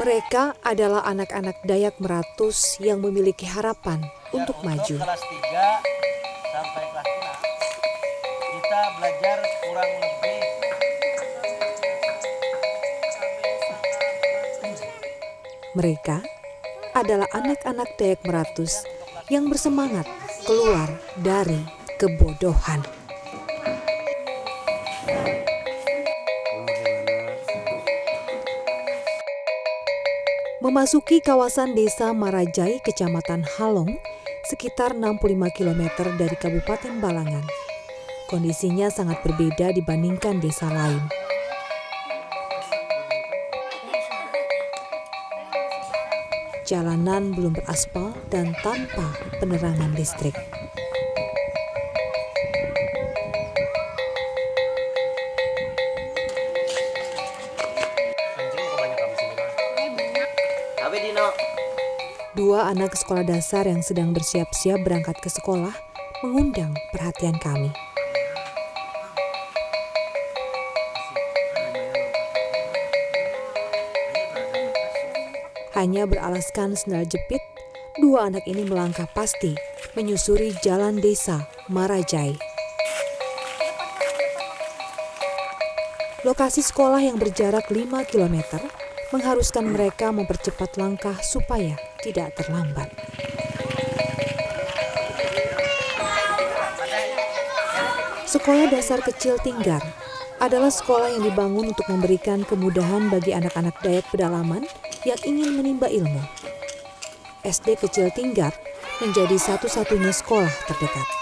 Mereka adalah anak-anak Dayak Meratus yang memiliki harapan untuk Ya, maju. kelas 3 sampai kelas 6 kita belajar kurang lebih Mereka adalah anak-anak Dayak Meratus yang bersemangat keluar dari kebodohan. Memasuki kawasan desa Marajai, Kecamatan Halong, sekitar 65 km dari Kabupaten Balangan. Kondisinya sangat berbeda dibandingkan desa lain. Jalanan belum beraspal dan tanpa penerangan listrik. Dua anak sekolah dasar yang sedang bersiap-siap berangkat ke sekolah mengundang perhatian kami. Hanya beralaskan sendal jepit, dua anak ini melangkah pasti menyusuri jalan desa Marajai. Lokasi sekolah yang berjarak 5 km mengharuskan mereka mempercepat langkah supaya tidak terlambat. Sekolah dasar kecil Tinggar adalah sekolah yang dibangun untuk memberikan kemudahan bagi anak-anak Dayak pedalaman yang ingin menimba ilmu. SD kecil Tinggar menjadi satu-satunya sekolah terdekat.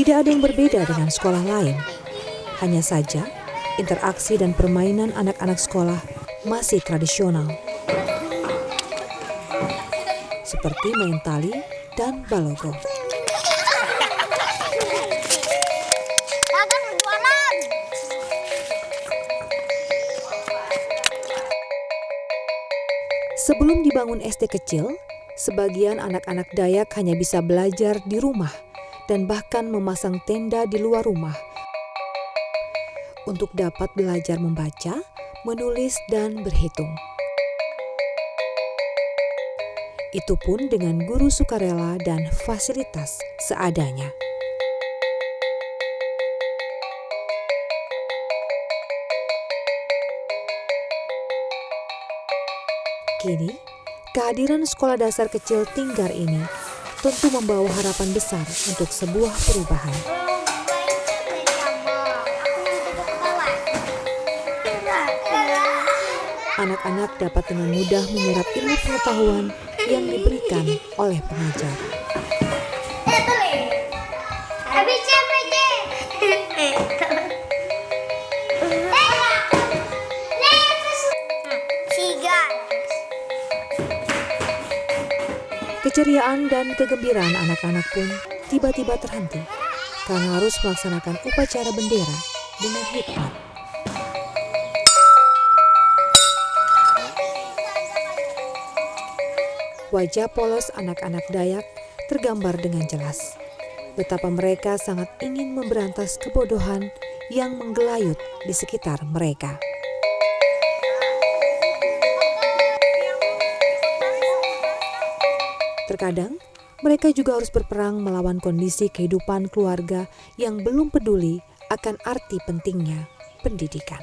Tidak ada yang berbeda dengan sekolah lain. Hanya saja, interaksi dan permainan anak-anak sekolah masih tradisional. Seperti main tali dan balogo. Sebelum dibangun SD kecil, sebagian anak-anak Dayak hanya bisa belajar di rumah dan bahkan memasang tenda di luar rumah untuk dapat belajar membaca, menulis, dan berhitung. Itu pun dengan guru sukarela dan fasilitas seadanya. Kini, kehadiran sekolah dasar kecil Tinggar ini tentu membawa harapan besar untuk sebuah perubahan. Anak-anak dapat dengan mudah menyerap ilmu pengetahuan yang diberikan oleh pengajar. Keceriaan dan kegembiraan anak-anak pun tiba-tiba terhenti karena harus melaksanakan upacara bendera dengan hikmat. Wajah polos anak-anak Dayak tergambar dengan jelas. Betapa mereka sangat ingin memberantas kebodohan yang menggelayut di sekitar mereka. Terkadang, mereka juga harus berperang melawan kondisi kehidupan keluarga yang belum peduli akan arti pentingnya pendidikan.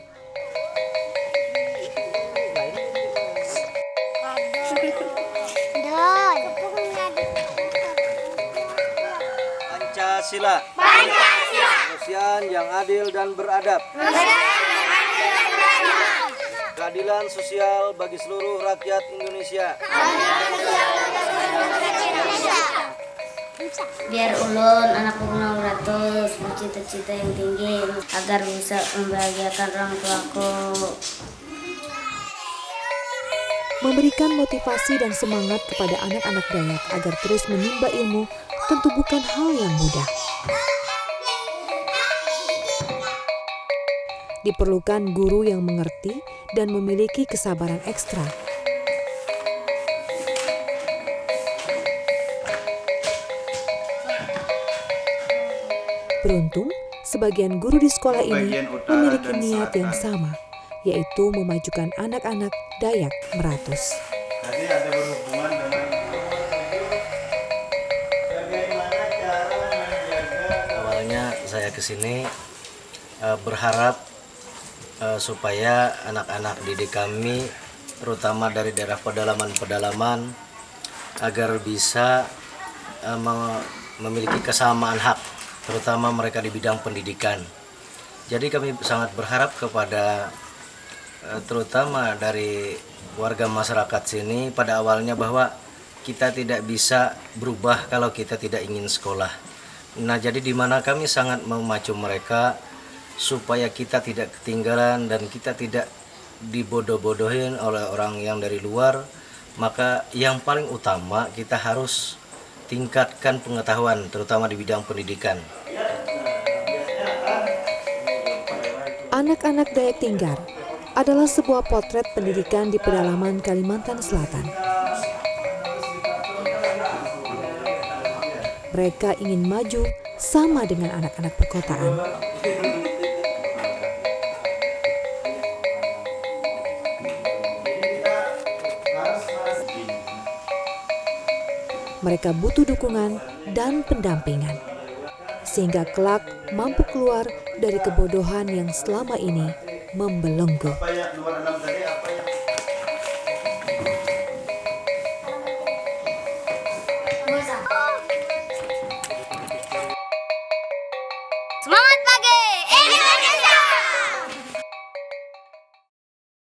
Pancasila. Pancasila. Kemanusiaan yang adil dan beradab. Keadilan sosial bagi seluruh rakyat Indonesia. biar ulun anak ulun ratus bercita-cita yang tinggi agar bisa membahagiakan orang tuaku Memberikan motivasi dan semangat kepada anak-anak Dayak agar terus menimba ilmu tentu bukan hal yang mudah. Diperlukan guru yang mengerti dan memiliki kesabaran ekstra. Beruntung, sebagian guru di sekolah ini memiliki niat yang sama, yaitu memajukan anak-anak Dayak Meratus. Jadi ada berhubungan dengan bagaimana cara menjaga Awalnya saya ke sini eh, berharap eh, supaya anak-anak didik kami terutama dari daerah pedalaman-pedalaman agar bisa me- memiliki kesamaan hak terutama mereka di bidang pendidikan. Jadi kami sangat berharap kepada eh, terutama dari warga masyarakat sini pada awalnya bahwa kita tidak bisa berubah kalau kita tidak ingin sekolah. Nah, jadi di mana kami sangat memacu mereka supaya kita tidak ketinggalan dan kita tidak dibodoh-bodohin oleh orang yang dari luar, maka yang paling utama kita harus tingkatkan pengetahuan terutama di bidang pendidikan. Anak-anak Dayak Tinggar adalah sebuah potret pendidikan di pedalaman Kalimantan Selatan. Mereka ingin maju sama dengan anak-anak perkotaan. Mereka butuh dukungan dan pendampingan, sehingga kelak mampu keluar dari kebodohan yang selama ini membelenggu.